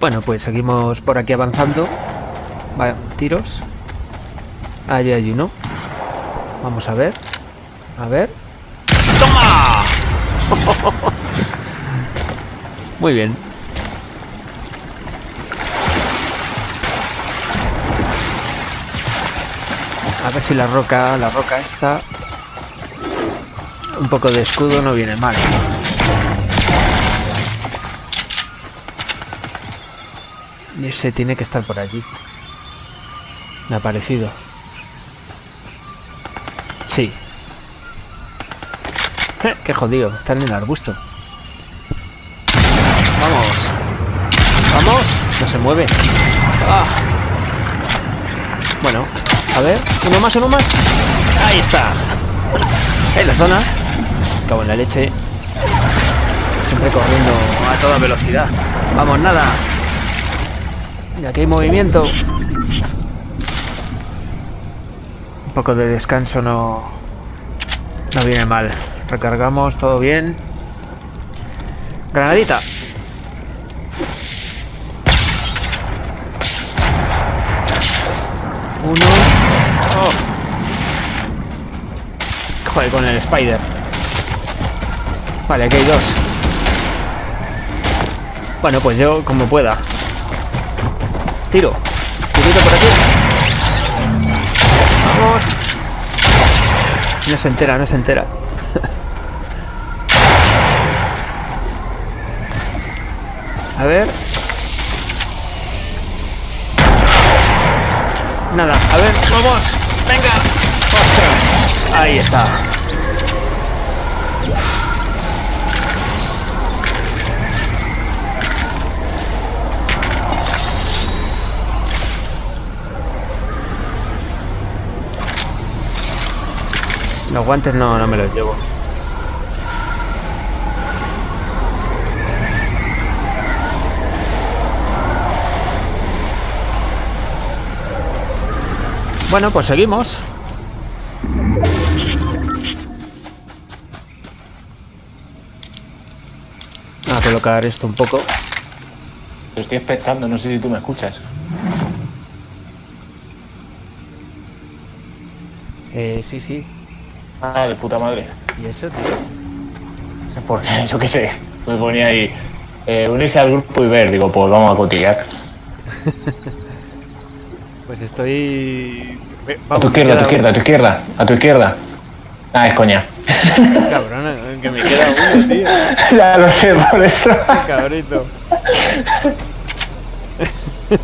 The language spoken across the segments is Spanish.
Bueno, pues seguimos por aquí avanzando. Vale, tiros. Allí hay uno. Vamos a ver. A ver. ¡Toma! Muy bien. A ver si la roca, la roca esta... Un poco de escudo no viene mal. Ese tiene que estar por allí. Me ha parecido. Sí. Eh, ¡Qué jodido! Está en el arbusto. ¡Vamos! ¡Vamos! No se mueve. Ah. Bueno, a ver. Uno más, uno más. Ahí está. En la zona. Cabo en la leche. Siempre corriendo a toda velocidad. Vamos, nada. Y aquí hay movimiento. Un poco de descanso no, no viene mal. Recargamos, todo bien. Granadita. Uno. Oh. Joder, con el spider. Vale, aquí hay dos. Bueno, pues yo como pueda. Tiro. Tirito por aquí. Vamos. No se entera, no se entera. A ver. Nada, a ver, vamos. Venga. Ostras. Ahí está. Los guantes no, no me los llevo. Bueno, pues seguimos. A colocar esto un poco. Te estoy expectando, no sé si tú me escuchas. Eh, sí, sí. Ah, de puta madre. ¿Y eso, tío? Porque yo qué sé, me ponía ahí. eh, unirse al grupo y ver, digo, pues vamos a cotillar. Pues estoy... Ve- A vamos, tu izquierda, a tu izquierda, a tu izquierda, a tu izquierda. Ah, es coña. Cabrón, eh, que me queda uno, tío. ya lo sé, por eso. Qué cabrito. Yo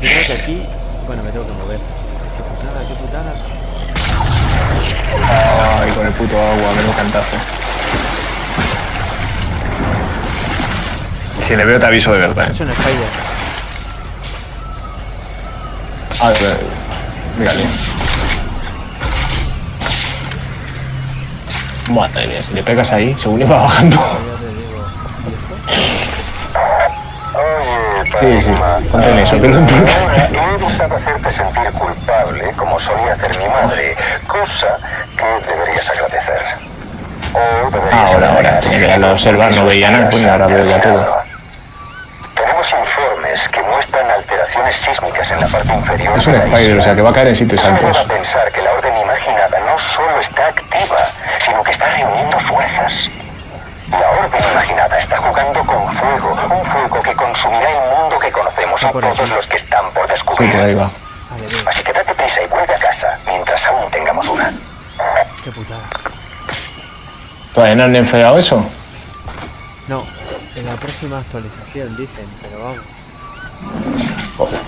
creo que aquí... Bueno, me tengo que mover. Qué putada, qué putada. Ay, con el puto agua, menos cantazo. Si le veo te aviso de verdad. Es un spider. A ver, mírale. Madre mía, si le pegas ahí, según le va bajando. Sí, sí, ponte en eso, que no importa. ahora he evitado hacerte sentir culpable como solía hacer mi madre, cosa que deberías agradecer. O deberías Ahora, ahora, agradecer. Que al observar no veía nada, pues ahora veo ya todo. Tenemos informes que muestran alteraciones sísmicas en la parte inferior Es un spider, o sea que va a caer en sitios altos. a pensar que la orden imaginada no solo está activa, sino que está reuniendo fuerzas. La orden imaginada está jugando con fuego, un fuego que consumirá el mundo que conocemos a todos los que están por Sí, descubrir. por ahí va. Vale, bien. Así que date prisa y vuelve a casa mientras aún tengamos una. Qué putada. ¿Todavía no han enfriado eso? No, en la próxima actualización dicen, pero vamos. Joder.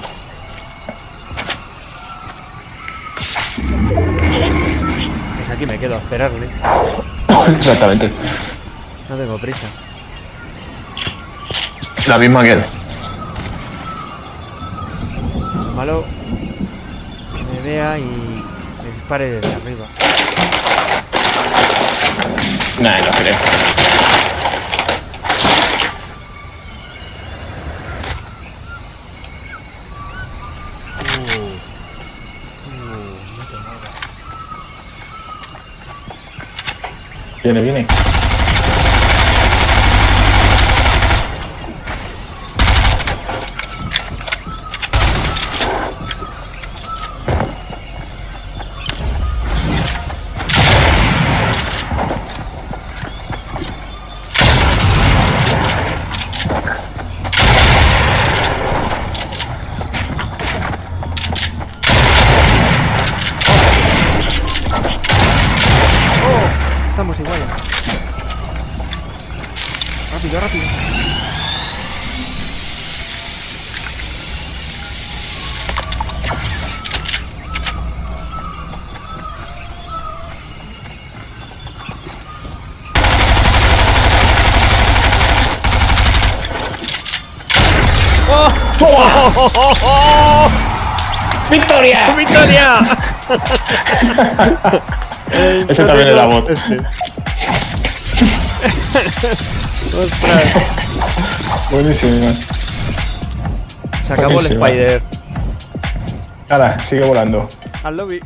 Pues aquí me quedo a esperarle. Exactamente. No tengo prisa. La misma que él. Lo malo que me vea y me dispare desde arriba. Nah, no creo. Uh, uh, no te muevas. Viene, viene. Rápido, rápido. ¡Victoria! ¡Victoria! Eso también es la voz. Ostras. Buenísimo. Se acabó el. Spider. Ahora, sigue volando. Al lobby.